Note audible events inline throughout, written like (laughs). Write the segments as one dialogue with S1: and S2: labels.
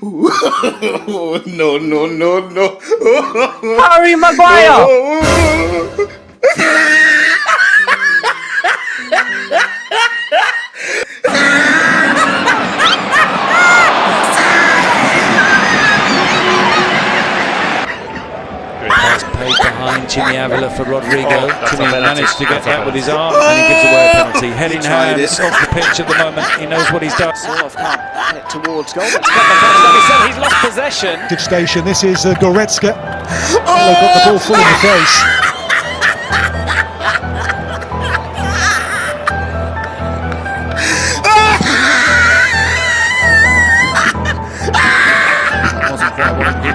S1: (laughs) no, no, no, no.
S2: Harry Maguire! (laughs)
S3: Jimmy Avila for Rodrigo. Jimmy managed to get that with his arm and he gives away a penalty. Head in hand off the pitch at the moment. He knows what he's done.
S4: Sort of can't get it towards goal. It's got the first, like he said, he's lost possession.
S5: Good station. This is uh, Goretzka. They've got the ball full in the face.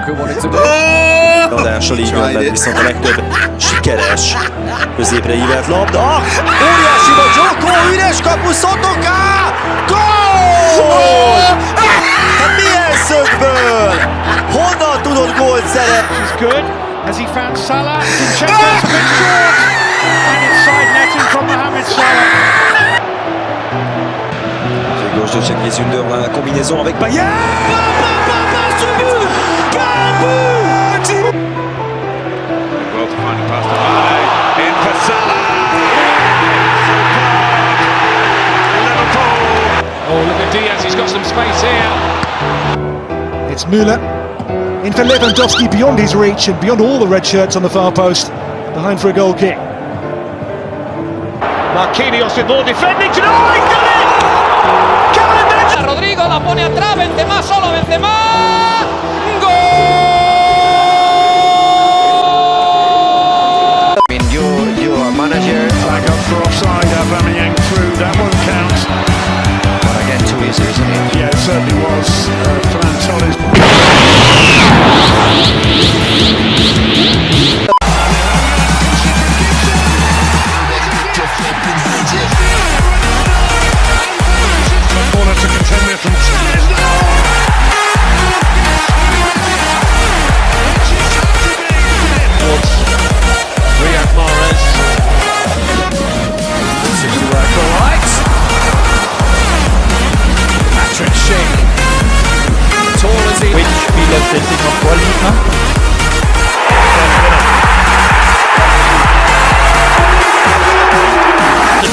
S4: Nkunku wanted to do.
S6: Adás a Ligában viszont a legtöbb sikeres középre ívelt labda. Óriási vagy Joko, üres kapu Szotoká! Gól! Hát milyen szögből? Honnan tudod gólt szerezni?
S7: good. Has he found Salah? Zinchenko's a bit short. And inside netting from Mohamed Salah.
S6: Gauche de Sünder, la combinaison avec Payet
S7: Well to find a pass to Mane. In for Salah. Liverpool. Oh, look at Diaz. He's got some space here.
S5: It's Müller. In for Lewandowski beyond his reach and beyond all the red shirts on the far post. Behind for a goal kick.
S7: Marquinhos with more defending. To oh, he done it! Kevin
S4: Rodrigo la pone atrás, Benzema solo, Benzema.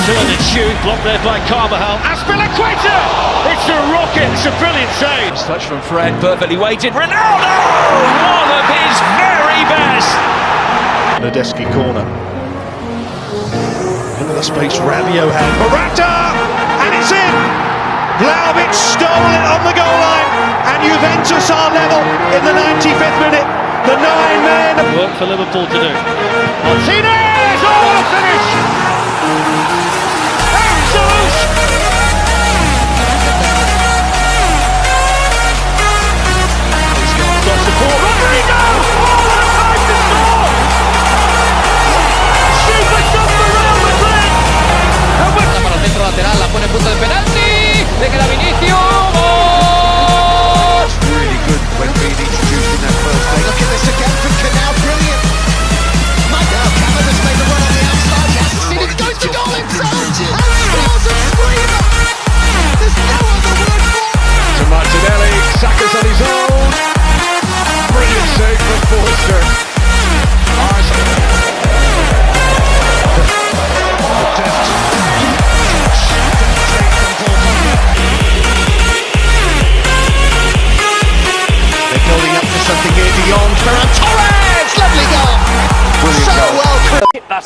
S7: Turn and shoot, blocked there by Carvajal. Azpilicueta! It's a rocket, it's a brilliant save.
S4: touch from Fred, perfectly weighted. Ronaldo! One of his very best.
S7: Nadeski corner. Look at the space Rabiot had. Morata! And it's in! Vlahovic stole it on the goal line. And Juventus are level in the 95th minute. The nine men. Work for Liverpool to do. Martinez! Oh, what finish!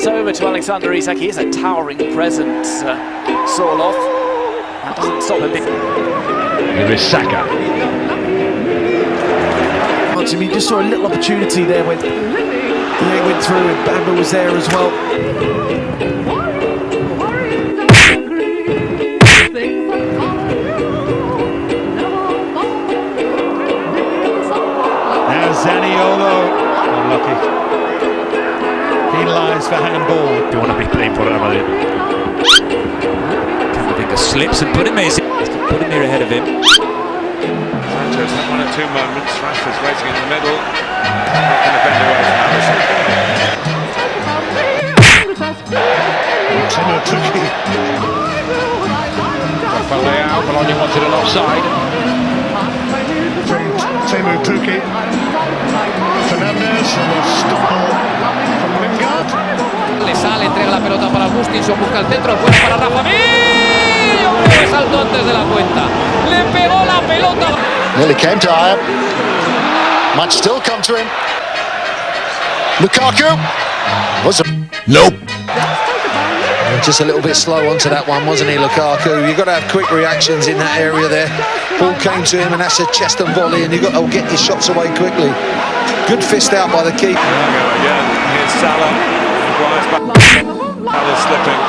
S7: Well.
S4: That's over to Alexander Isak. He is a towering presence. Uh, Sorloth. That doesn't stop him.
S7: Here is Saka.
S8: To me, just saw a little opportunity there when Diego went through and Bamba was there as well.
S7: Want to be Real Madrid?
S3: Camavinga slips and put him here. Put him here ahead of him.
S7: Sanchez had one or two moments. Rashford's waiting in the middle. Not going to bend away from Alisson. Timo Tuki. Rafael Leao. Bologna wanted an offside. From Teemu Pukki. Fernandez, stop from Lingard.
S9: Le sale, entrega la pelota para Gustinson, busca el centro, buena para Rafa Mir. ¡Hombre, saltó antes de la cuenta! Le pegó la pelota.
S10: Nearly came to Ayer. Might still come to him. Lukaku. Was a
S1: Nope.
S8: Just a little bit slow onto that one, wasn't he, Lukaku? You've got to have quick reactions in that area there. Ball came to him and that's a chest and volley and you've got to get your shots away quickly. Good fist out by the keeper.
S3: Again, here's Salah. Drives back. Salah slipping.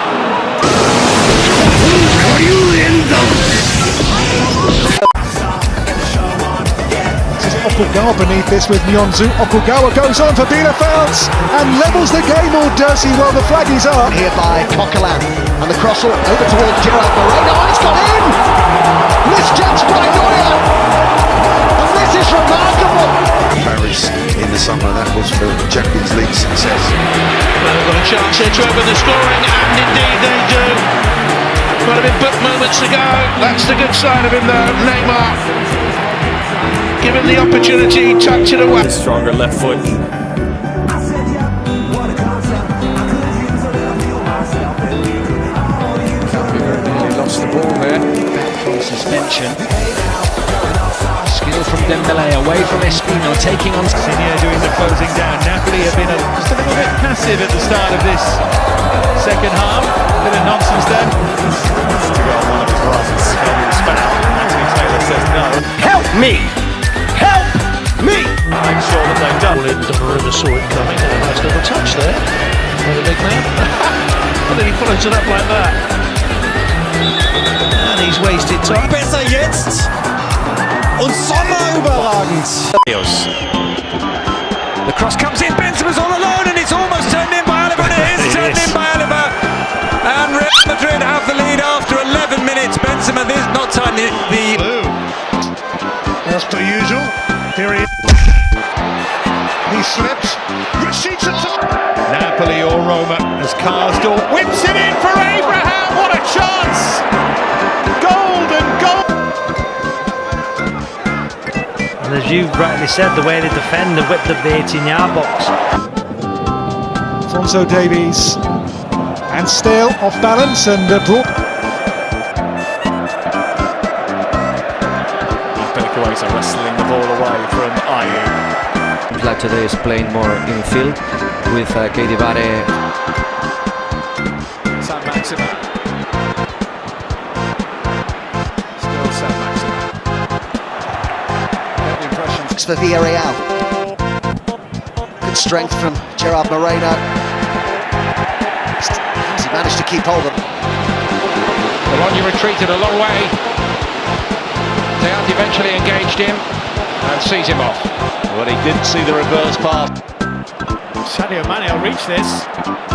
S5: This is Okugawa beneath this with Nyonzu. Okugawa goes on for Bielefeld and levels the game, or does he? Well, the flag is up.
S10: here by Coquelin. And the cross over towards Gerard Moreno. And it's gone in! Misjudged by Neuer!
S7: Got a chance here to open the scoring, and indeed they do. Might have been booked moments ago. That's the good side of him, though. Neymar. Given the opportunity, touch it away.
S3: Stronger left foot.
S4: He lost the ball there. Back from suspension. Skill from Dembele away from Espino, taking on.
S7: Senior doing the closing down. Napoli have been a, just a little bit passive at the start of this second half. Bit of nonsense there.
S3: To go on one of his runs. Heavy foul. Anthony Taylor says no.
S8: Help me! Help me!
S3: Make sure that they've done.
S7: Donnarumma saw it coming. A nice little touch there. By the big man. (laughs) and then he follows it up like that. And he's wasted time.
S6: Besser jetzt! Und Sommer überragend!
S3: The cross comes in. Benzema's all alone, and it's almost turned in by Oliver. And it is turned in by Oliver. And Real Madrid have the lead after 11 minutes. Benzema, this not time the, the
S7: Blue. As per usual. Here he is. He slips. Rashida Napoli or Roma as Karsdorp whips it in for Abraham.
S2: As you rightly said, the way they defend the width of the 18 yard box.
S5: Alphonso Davies and still off balance and uh, brought
S3: Pelikuesa wrestling the ball away from Ayew.
S9: Like today is playing more in field with uh, Katie Vare
S3: San Maxima. The
S10: for Villarreal. Good strength from Gerard Moreno. Has he managed to keep hold of him.
S9: Bologna retreated a long way. Deant eventually engaged him and sees him off.
S7: But he didn't see the reverse pass. Sadio Mane will reach this.